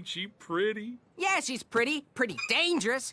Ain't she pretty? Yeah, she's pretty, pretty dangerous.